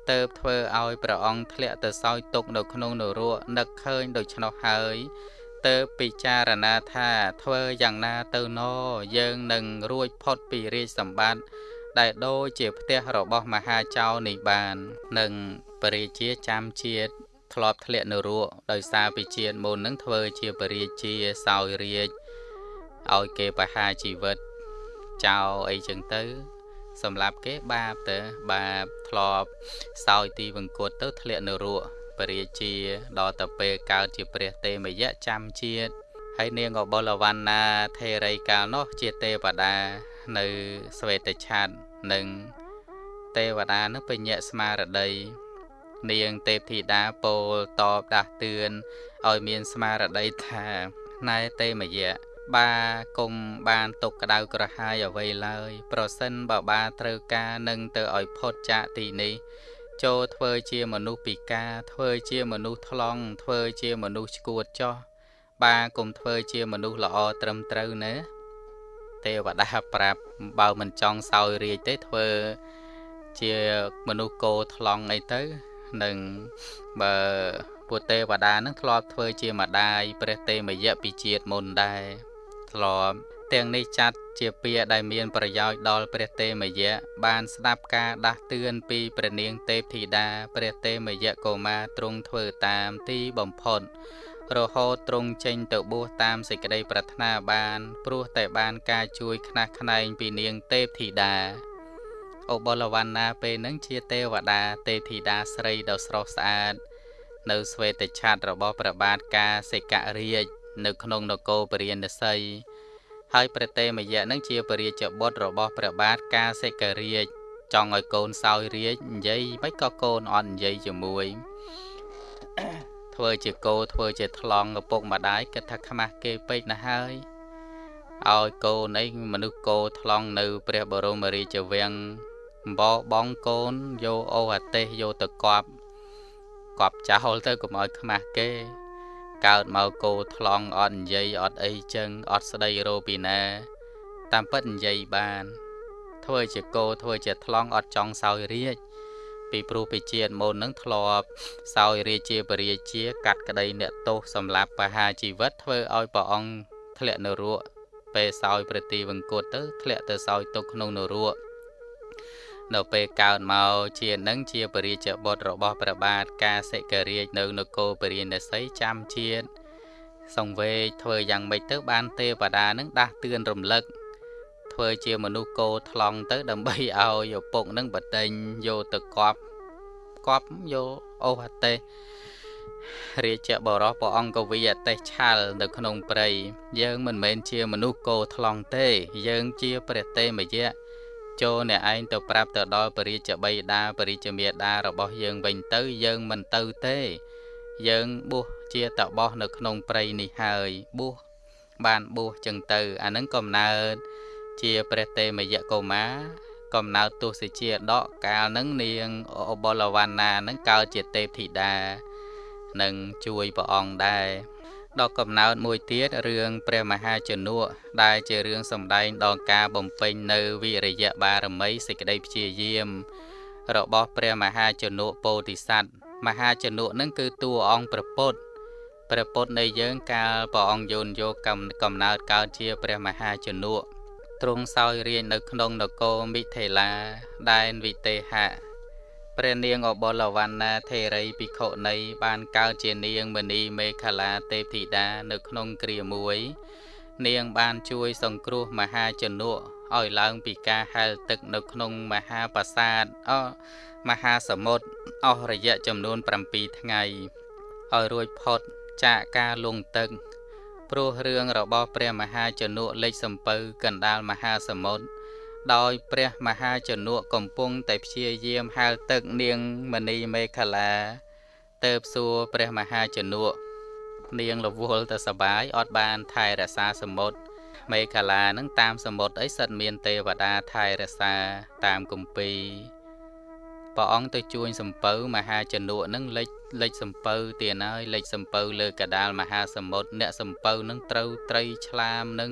ទៅធ្វើឲ្យព្រះអង្គធ្លាក់ទៅសោយទុកនៅក្នុងនរកនឹកឃើញដូច្នោះហើយទៅពិចារណាថាធ្វើយ៉ាងណាទៅណយើងនឹងរួចផុតពីរាជសម្បត្តិដែលដូចជាផ្ទះរបស់មហាចៅនេះបាននឹងពរាជាចាំជាតិ ធ្លាប់ធ្លាក់នៅរកដោយសារពីជាតិមុននឹងធ្វើជាពរាជាសោយរាជឲ្យគេបហាជីវិតចោលអីចឹងទៅ សម្រាប់គេបាបទៅបាបធ្លាប់សោយទីវង្គតទៅធ្លាក់នៅរកពរាជាដល់ទៅពេលកើតជាព្រះទេមយៈចាំជាតិហើយនាងអបុលវណ្ណាថេរីកាលនោះជាទេវតានៅស្វេតឆាតនិងទេវតានឹងបញ្ញាស្មារតី នាងទេពធីតាពោលតបដាស់តឿនឲ្យមានស្មារតីថាណែទេមយៈបាគុំបានទុកក្តៅក្រហាយអ្វីឡើយ ប្រសិនបើបាត្រូវការនឹងទៅឲ្យផុតចាកទីនេះចូលធ្វើជាមនុស្សពិការធ្វើជាមនុស្សថ្លង់ធ្វើជាមនុស្សឈួតចោះបាគុំធ្វើជាមនុស្សល្អត្រឹមត្រូវណាទេវតាប្រាប់បើមិនចង់សោយរាជទេធ្វើ ជាមនុស្សគោថ្លង់អីទៅ នឹងបើពួកទេវតានឹងធ្លាប់ធ្វើជាម្ដាយព្រះទេមយៈពីជាតិមុនដែរធ្លាប់ទាំងនេះចាត់ជាពាក្យដែលមានប្រយោជន៍ដល់ព្រះទេមយៈបានស្ដាប់ការដាស់តឿនពីព្រះនាងទេពធីតាព្រះទេមយៈកុមារទ្រង់ធ្វើតាមទីបំផុតរហូតទ្រង់ចេញទៅបួសតាមសេចក្តីប្រាថ្នាបាន ព្រោះតែបានការជួយខ្នះខ្នែងពីនាងទេពធីតា អូបលវណ្ណាពេលនឹងជាទេវតាទេពធីតាស្រីដ៏ស្រស់ស្អាត នៅស្វេតឆាតរបស់ព្រះបាទកាសិករាជនៅក្នុងនគរពរាណសីហើយព្រះតេមយៈនឹងជាពរាជបុត្ររបស់ព្រះបាទកាសិករាជចង់ឲ្យកូនសោយរាជនិយាយមិនក៏កូនអត់និយាយជាមួយធ្វើជាគោធ្វើជាថ្លង់ឪពុកម្ដាយគិតថាខ្មាស់គេពេកណាស់ហើយឲ្យកូនអីមនុស្សគោថ្លង់នៅ ព្រះបរមរាជវាំង បបងកូនយកអូអាទេសយកទៅកប់កប់ចោលទៅកុំឲ្យខ្មាស់គេ កើតមកគោថ្លង់អត់និយាយអត់អីចឹងអត់ស្ដីរោពីណា តាមពិតនិយាយបាន ធ្វើជាគោធ្វើជាថ្លង់អត់ចង់សោយរាជពីព្រោះពីជាតិមុននឹងធ្លាប់សោយរាជាបរិជាកាត់ក្តីអ្នកទោសសម្រាប់បហាជីវិតធ្វើឲ្យព្រះអង្គធ្លាក់នរកពេលសោយប្រទីវង្គតទៅធ្លាក់ទៅសោយទុកក្នុងនរក នៅពេលកើតមកជានឹងជាពរាជបុត្ររបស់ព្រះបាទកាសិករាជនៅនគរពរាណសីចាំជាតិសង្វេគធ្វើយ៉ាងម៉េចទៅបានទេវតានឹងដាស់តឿនរំលឹកធ្វើជាមនុស្សគោថ្លង់ទៅ ដើម្បីឲ្យឪពុកនឹងបដិញយកទៅកប់កប់យកអូសអតេរាជបរោះព្រះអង្គកវីអតេឆាល់នៅក្នុងព្រៃយើងមិនមែនជាមនុស្សគោថ្លង់ទេ យើងជាព្រះតេមយៈ ចូលអ្នកឯងទៅប្រាប់ទៅដល់ពរាជបិតាពរាជមេតារបស់យើងវិញទៅយើងមិនទៅទេ យើងបួសជាតបោះនៅក្នុងព្រៃនេះហើយបួសបានបួសចឹងទៅ អានឹងកំណើតជាព្រះតេមយៈកុមារកំណើតទុសិជាដកកាលនឹងនាងអបលវណ្ណានឹងកើតជាទេពធីតានឹងជួយព្រះអង្គដែរ ដល់កំណើតមួយទៀតរឿងព្រះមហាជនុដែលជារឿងសម្ដែងដល់ការបំពេញនៅវិរិយបារមីសេចក្តីព្យាយាម របស់ព្រះមហាជនុពោធិសត្វមហាជនុនឹងគឺតួអង្គព្រះពុទ្ធព្រះពុទ្ធនៃយើងកាលព្រះអង្គយោនយកកំណើតកើតជាព្រះមហាជនុទ្រង់សោយរាជនៅក្នុងនគរមិថេលាដែនវិទេហៈ ព្រះនាងអបលវណ្ណាថេរីភិក្ខុនីបានកើតជានាងមณีមេខលាទេពធីតានៅក្នុងគ្រាមួយ នាងបានជួយសង្គ្រោះមហាជនុឲ្យឡើងពីការហែលទឹកនៅក្នុងមហាប្រាសាទអមហាសមុទ្រអស់រយៈចំនួន7ថ្ងៃឲ្យរួចផុតចាកការលង់ទឹកព្រោះរឿងរបស់ព្រះមហាជនុលេចសំពៅកណ្ដាលមហាសមុទ្រ ដោយព្រះមហាជនុកំពុងតែព្យាយាមហាលទឹកនាងមณีមេខលាទៅសួរព្រះមហាជនុនាងរវល់ទៅសបាយអត់បានថែរក្សាសមុទ្រមេខលានឹងតាមសមុទ្រអីសិតមានទេវតាថែរក្សាតាមគម្ពីរព្រះអង្គទៅជួញសំពៅមហាជនុនឹងលេចលេចសំពៅទៀតហើយលេចសំពៅលើកដាលមហាសមុទ្រអ្នកសំពៅនឹងត្រូវត្រីឆ្លាមនឹង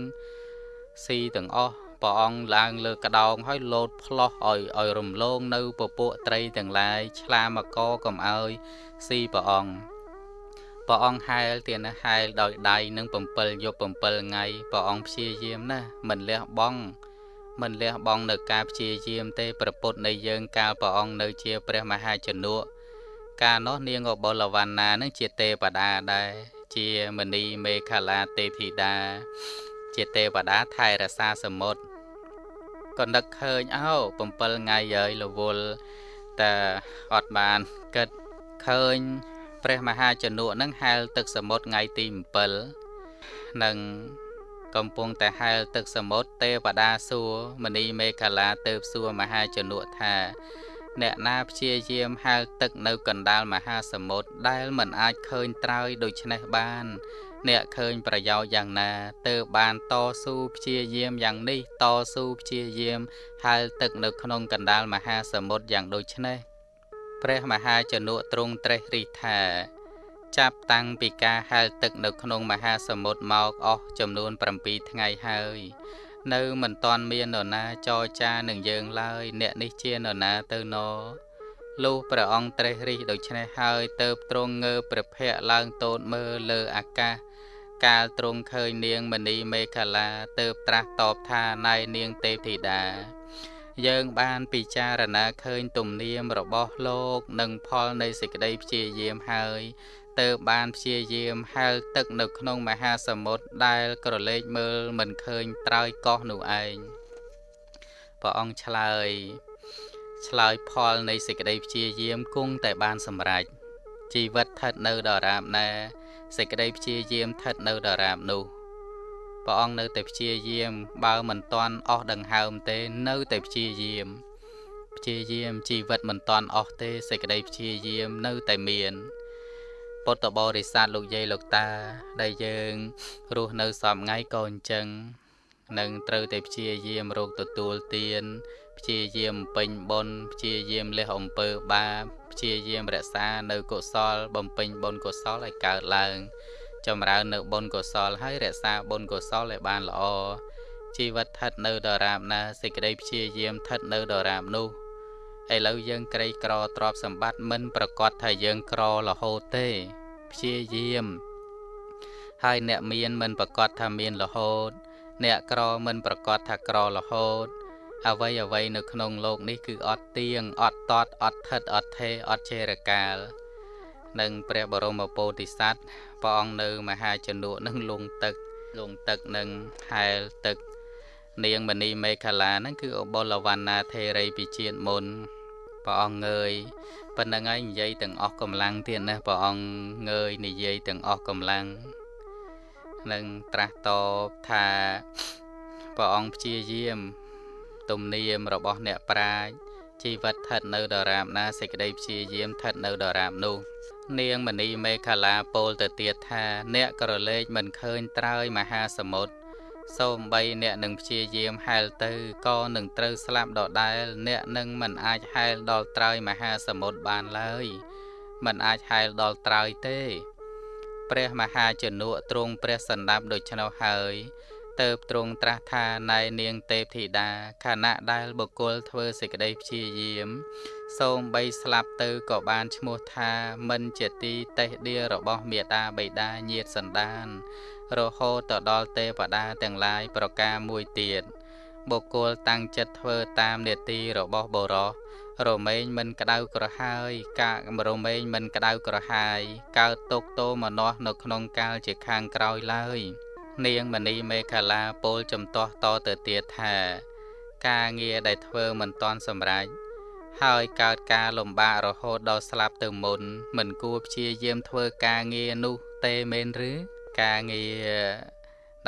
ស៊ីទាំងអស់ ព្រះអង្គឡើងលើកដោងហើយលោតផ្លោះឲ្យឲ្យរំលងនៅពពួកត្រីទាំងឡាយឆ្លាមកកុំឲ្យស៊ីព្រះអង្គព្រះអង្គហែលទៀតណាហែលដោយដៃនឹង7យប់7ថ្ងៃព្រះអង្គព្យាយាមណាមិនលះបង់មិនលះបង់នៅការព្យាយាមទេប្រពុតនៃយើងកាលព្រះអង្គនៅជាព្រះមហាជនុកាលនោះនាងអបុលវណ្ណានឹងជាទេវតាដែរជាមនីមេខលាទេពធីតាជាទេវតាថែរក្សាសមុទ្រ ក៏នឹកឃើញអោ7ថ្ងៃហើយរវល់តែអត់បានគិតឃើញព្រះមហាជនុនឹងហែលទឹកសមុទ្រថ្ងៃទី7នឹងកំពុងតែហែលទឹកសមុទ្រទេវតាសួរមនីមេខលាទៅសួរមហាជនុថា អ្នកណាព្យាយាមហែលទឹកនៅកណ្ដាលមហាសមុទ្រដែលមិនអាចឃើញត្រើយដូច្នេះបាន អ្នកឃើញប្រយោជន៍យ៉ាងណាទើបបានតស៊ូព្យាយាមយ៉ាងនេះតស៊ូព្យាយាមហែលទឹកនៅក្នុងកណ្ដាលមហាសមុទ្រយ៉ាងដូចនេះព្រះមហាជនុទ្រង់ត្រេះរិះថាចាប់តាំងពីការហែលទឹកនៅក្នុងមហាសមុទ្រមកអស់ចំនួន7ថ្ងៃហើយនៅមិនទាន់មាននរណាចរចានឹងយើងឡើយអ្នកនេះជានរណាទៅណ លុះព្រះអង្គត្រេះរិះដូច្នេះហើយទៅទ្រង់ងើព្រះភ័ក្រឡើងតូតមើលលើអាកាសកាលទ្រង់ឃើញនាងមณีមេខលាទៅត្រាស់តបថាណៃនាងទេពធីតាយើងបានពិចារណាឃើញទំនៀមរបស់លោកនិងផលនៃសេចក្តីព្យាយាមហើយទៅបានព្យាយាមហែលទឹកនៅក្នុងមហាសមុទ្រដែលក្រឡេកមើលមិនឃើញត្រើយកោះនោះឯងព្រះអង្គឆ្លើយ ឆ្លើយផលនៃសេចក្តីព្យាយាមគង់តែបានសម្រេចជីវិតស្ថិតនៅដរាបណាសេចក្តីព្យាយាមស្ថិតនៅដរាបនោះព្រះអង្គនៅតែព្យាយាម បើមិនទាន់អស់ដង្ហើមទេនៅតែព្យាយាមព្យាយាមជីវិតមិនទាន់អស់ទេសេចក្តីព្យាយាមនៅតែមានពុទ្ធបរិស័ទលោកយាយលោកតា ដែលយើងរស់នៅសំថ្ងៃក៏អញ្ចឹងនឹងត្រូវតែព្យាយាមរកទទួលទាន ព្យាយាមពេញបុណ្យព្យាយាមលះអំពើបាបព្យាយាមរក្សានៅកុសល បំពេញបុណ្យកុសលឲ្យកើតឡើង ចម្រើននៅបុណ្យកុសលហើយរក្សាបុណ្យកុសលឲ្យបានល្អជីវិតស្ថិតនៅដរាបណាសេចក្តីព្យាយាមស្ថិតនៅដរាបនោះឥឡូវយើងក្រីក្រទ្រព្យសម្បត្តិមិនប្រកាសថាយើងក្ររហូតទេព្យាយាមហើយអ្នកមានមិនប្រកាសថាមានរហូត អ្នកក្រមិនប្រកាសថាក្ររហូត អ្វីអ្វីនៅក្នុងโลกនេះគឺអត់ទៀងអត់តតអត់ថិតអត់ថេអត់ចេរកាល និងព្រះបរមពោធិសត្វព្រះអង្គនៅមហាជនុនឹងលងទឹកលងទឹកនឹងហែលទឹកនាងមณีមេខលាហ្នឹងគឺអបុលវណ្ណាថេរីពីជាតិមុនព្រះអង្គងើយប៉ុណ្្នឹងហើយនិយាយទាំងអស់កម្លាំងទៀតណាព្រះអង្គងើយនិយាយទាំងអស់កម្លាំងនឹងត្រាស់តបថាព្រះអង្គព្យាយាម ទំនៀមរបស់អ្នកប្រាជ្ញជីវិតស្ថិតនៅដរាបណាសេចក្តីព្យាយាមស្ថិតនៅដរាបនោះ នាងមณีមេខលាពោលទៅទៀតថា អ្នកក្រឡេកមិនឃើញត្រើយមហាសមុទ្រសូម្បីអ្នកនឹងព្យាយាមហែលទៅក៏នឹងត្រូវស្លាប់ដដែល អ្នកនឹងមិនអាចហែលដល់ត្រើយមហាសមុទ្របានឡើយមិនអាចហែលដល់ត្រើយទេ ព្រះមហាជនុទ្រង់ព្រះសន្តាប់ដូច្នោះហើយ ទៅទ្រង់ត្រាស់ថាណែនាងទេពធីតាខណៈដែលបុគ្គលធ្វើសេចក្តីព្យាយាម សូមបីស្លាប់ទៅក៏បានឈ្មោះថាមិនជាទីតេះដៀរបស់មេតាបិតាញាតសន្តាន រហូតទៅដល់ទេវតាទាំងឡាយប្រការមួយទៀតបុគ្គលតាំងចិត្តធ្វើតាមនេតិរបស់បរោះរមែងមិនក្តៅក្រហាយកាករមែងមិនក្តៅក្រហាយកើតទុកទោមនោះនៅក្នុងកាលជាខាងក្រោយឡើយ នាងមณีមេខលាពោលចំទាស់តទៅទៀតថា ការងារដែលធ្វើមិនតាន់សម្រេចហើយកើតការលំបាករហូតដល់ស្លាប់ទៅមុន មិនគួរព្យាយាមធ្វើការងារនោះទេមែនឬការងារ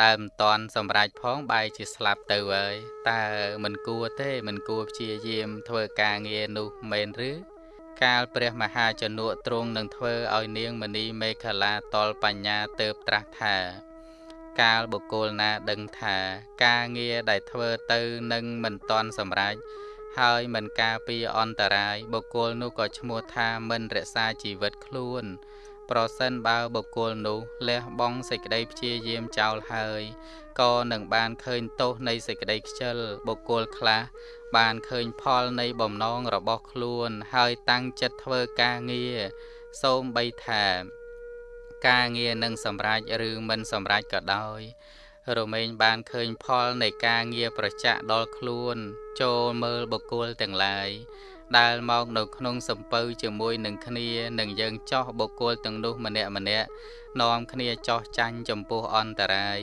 ដែលមិនតាន់សម្រេចផងបែរជាស្លាប់ទៅហើយតើមិនគួរទេ មិនគួរព្យាយាមធ្វើការងារនោះមែនឬកាលព្រះមហាជនុទ្រង់នឹងធ្វើឲ្យនាងមณีមេខលាតលបញ្ញាទៅត្រាស់ថា កាលបុគ្គលណាដឹងថាការងារដែលធ្វើទៅនឹងមិនតាន់សម្រេចហើយមិនការពារអន្តរាយបុគ្គលនោះក៏ឈ្មោះថាមិនរក្សាជីវិតខ្លួន ប្រសិនបើបុគ្គលនោះលះបង់សេចក្តីព្យាយាមចោលហើយក៏នឹងបានឃើញទោសនៃសេចក្តីខ្ជិលបុគ្គលខ្លះបានឃើញផលនៃបំណងរបស់ខ្លួន ហើយតាំងចិត្តធ្វើការងារសូមបីថា ការងារនឹងសម្រេចឬមិនសម្រេចក៏ដោយ រមែងបានឃើញផលនៃការងារប្រចាក់ដល់ខ្លួន ចូលមើលបុគ្គលទាំងឡាយដែលមកនៅក្នុងសំពៅជាមួយនឹងគ្នានឹងយើងចោះបុគ្គលទាំងនោះម្នាក់ម្នាក់នាំគ្នាចោះចាញ់ចំពោះអន្តរាយ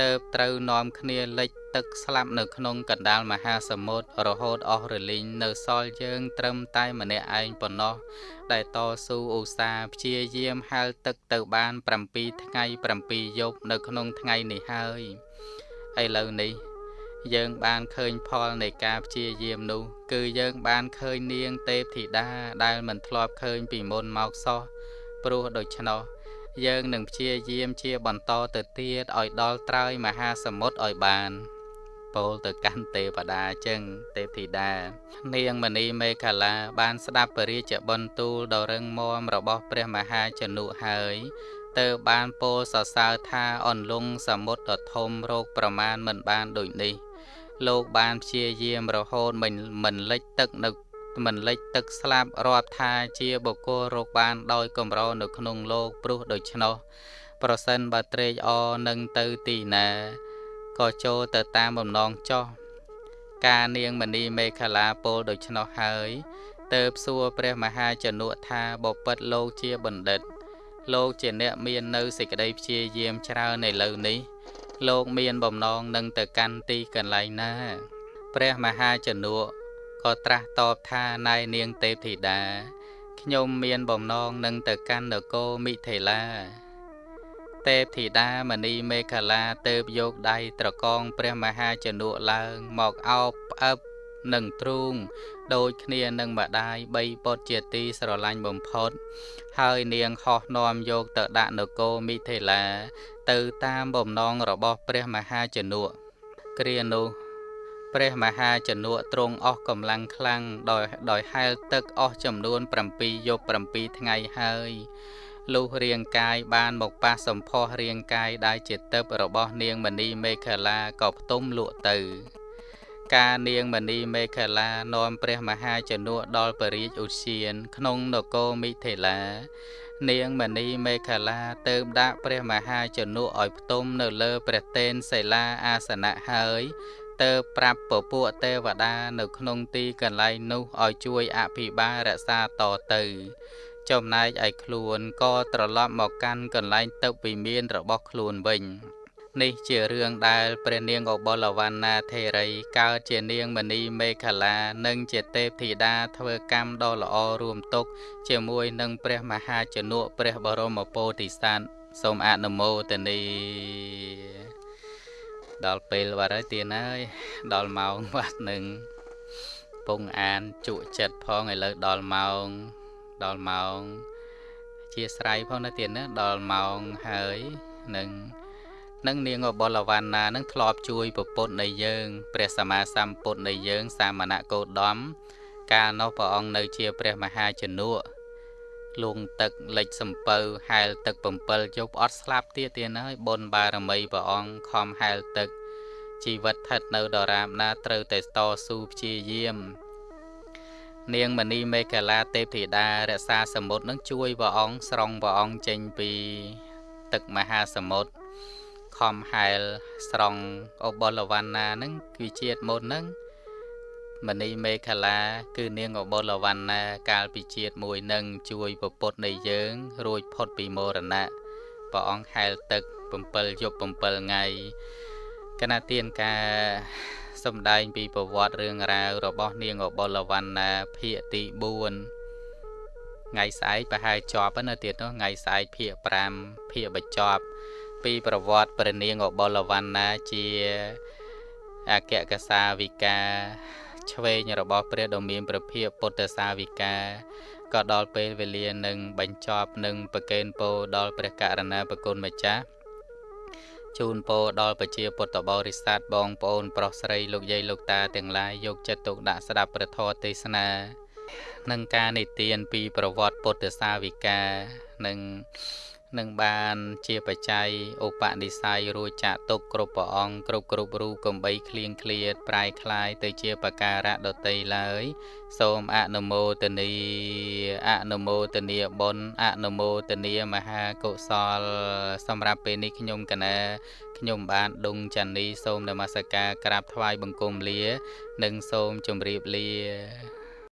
ទៅត្រូវនាំគ្នាលិចទឹកស្លាប់នៅក្នុងកណ្ដាលមហាសមុទ្ររហូតអស់រលីងនៅសល់យើង ត្រឹមតែម្នាក់ឯងប៉ុណ្ណោះដែលតស៊ូឧស្សាហ៍ព្យាយាមហែលទឹកទៅបាន7ថ្ងៃ7យប់នៅក្នុងថ្ងៃនេះហើយឥឡូវនេះយើងបានឃើញផលនៃការព្យាយាមនោះ គឺយើងបានឃើញនាងទេពធីតាដែលមិនធ្លាប់ឃើញពីមុនមកសោះព្រោះដូច្នោះ យើងនឹងព្យាយាមជាបន្តទៅទៀតឲ្យដល់ត្រើយមហាសមុទ្រឲ្យបានពោលទៅកាន់ទេវតាចឹងទេពធីតា នាងមณีមេខលាបានស្ដាប់ពរាជបន្ទូលដ៏រឹងមាំរបស់ព្រះមហាជនុហើយទៅបានពោលសរសើរថាអន្លង់សមុទ្រដ៏ធំរោគប្រមាណមិនបានដូចនេះ លោកបានព្យាយាមរហូតមិនមិនលិចទឹកនៅ មិនលិចទឹកស្លាប់រាប់ថាជាបុគ្គលរកបានដោយកម្រនៅក្នុងលោកព្រោះដូច្នោះប្រសិនបើត្រេកអរនឹងទៅទីណាក៏ចូលទៅតាមបំណងចោះការនាងមณีមេខលាពោលដូច្នោះហើយទៅសួរព្រះមហាជនុថាបពិតលោកជាបណ្ឌិត លោកជាអ្នកមាននៅសេចក្តីព្យាយាមច្រើននៅលើនេះ លោកមានបំណងនឹងទៅកាន់ទីកន្លែងណា ព្រះមហាជនុ ក៏ត្រាស់តបថាណៃនាងទេពធីតាខ្ញុំមានបំណងនឹងទៅកាន់នគរមិថិលា ទេពធីតាមณีមេខលាទៅយកដៃត្រកងព្រះមហាជនុឡើងមកអោបផ្អឹបនឹងទ្រូងដូចគ្នានឹងម្ដាយបីពុតជាទីស្រឡាញ់បំផុត ហើយនាងហោះនាំយកទៅដាក់នគរមិថិលា ទៅតាមបំណងរបស់ព្រះមហាជនុគ្រានោះ ព្រះមហាជនុទ្រង់អស់កម្លាំងខ្លាំងដោយដោយហែលទឹកអស់ចំនួន7យប់7ថ្ងៃហើយលុះរាងកាយបានមកប៉ះសម្ផស្សរាងកាយដែលជាទឹករបស់នាងមณีមេខលាក៏ផ្ទុំលក់ទៅ ការនាងមณีមេខលានាំព្រះមហាជនុដល់ពរាជឧទ្យាន ក្នុងនគរមិថិលា នាងមณีមេខលាទៅដាក់ព្រះមហាជនុឲ្យផ្ទុំនៅលើព្រះតេនសិលាអាសនៈហើយ ទៅប្រាប់ពពួកទេវតានៅក្នុងទីកន្លែងនោះឲ្យជួយអភិបាលរក្សាតទៅ ចំណែកឯខ្លួនក៏ត្រឡប់មកកាន់កន្លែងទៅវិមានរបស់ខ្លួនវិញនេះជារឿងដែលព្រះនាងអបលវណ្ណាធេរីកើតជានាងមณีមេខលានិងជាទេពធីតាធ្វើកម្មដ៏ល្អរួមទុក ជាមួយនឹងព្រះមហាជនុព្រះបរមពោធិសត្វសូមអនុមោទនី ដល់ពេលបាត់ហើយទៀនហើយដល់ម៉ោងបាត់នឹងពងអានជក់ចិត្តផងឥឡូវដល់ម៉ោងដល់ម៉ោងជាស្រ័យផងណាទៀនណាដល់ម៉ោងហើយនឹងនឹងនាងអបលវណ្ណានឹងធ្លាប់ជួយប្រពុតនៃយើងព្រះសម្មាសម្ពុទ្ធនៃយើង សាមណៈកោដមកាលនោះព្រះអង្គនៅជាព្រះមហាជនុ លងទឹកលិចសំពៅហែលទឹក7យប់អត់ស្លាប់ទៀតទៀតហើយបុណ្យបារមីព្រះអង្គខំហែលទឹក ជីវិតស្ថិតនៅដរាបណាត្រូវតែតស៊ូព្យាយាមនាងមณีមេកលាទេពធីតារក្សាសមុទ្រនឹងជួយព្រះអង្គស្រង់ព្រះអង្គចេញពី ទឹកមហាសមុទ្រខំហែលស្រង់អបលវណ្ណានឹងគឺជាតិមុននឹង មณีមេខលា គឺនាងអបលវណ្ណាកាលពីជាតិមួយនឹងជួយពពុតនៃយើង រួចផុតពីមរណៈព្រះអង្គហែលទឹក7យប់7ថ្ងៃគណៈទានការសំដែងពីប្រវត្តិរឿងរ៉ាវរបស់នាងអបលវណ្ណាភាគទី4ថ្ងៃស្អែកប្រហែលជាប់ណាទៀតនោះថ្ងៃស្អែកភាគ5ភាគបញ្ចប់ ពីប្រវត្តិព្រះនាងអបលវណ្ណាជាអគ្គកសាវិកា ឆ្វេងរបស់ព្រះដ៏មានព្រះភិក្ខពុទ្ធសាវិកាក៏ដល់ពេលវេលានឹងបញ្ចប់នឹងប្រកេនពោដល់ព្រះករណាប្រគុណម្ចាស់ជូនពរដល់ប្រជាពុទ្ធបរិស័ទបងប្អូនប្រុសស្រីលោកយាយលោកតាទាំងឡាយយកចិត្តទុកដាក់ស្ដាប់ព្រះធម៌ទេសនានិងការនិទានពីប្រវត្តិពុទ្ធសាវិកានិង នឹងបានជាបច្ច័យឧបនិស្ស័យរួចចាក់ទុកគ្រប់ព្រះអង្គគ្រប់គ្រប់រូបកំបីគ្លៀងគ្លៀតប្រែคลายទៅជាបការៈដតីឡើយ សូមអនុមោទនីអនុមោទនីបុណ្យអនុមោទនីមហាកុសល សម្រាប់ពេលនេះខ្ញុំកណាខ្ញុំបានដុងចាន់នីសូមនមស្ការក្រាបថ្វាយបង្គំលា និងសូមជម្រាបលា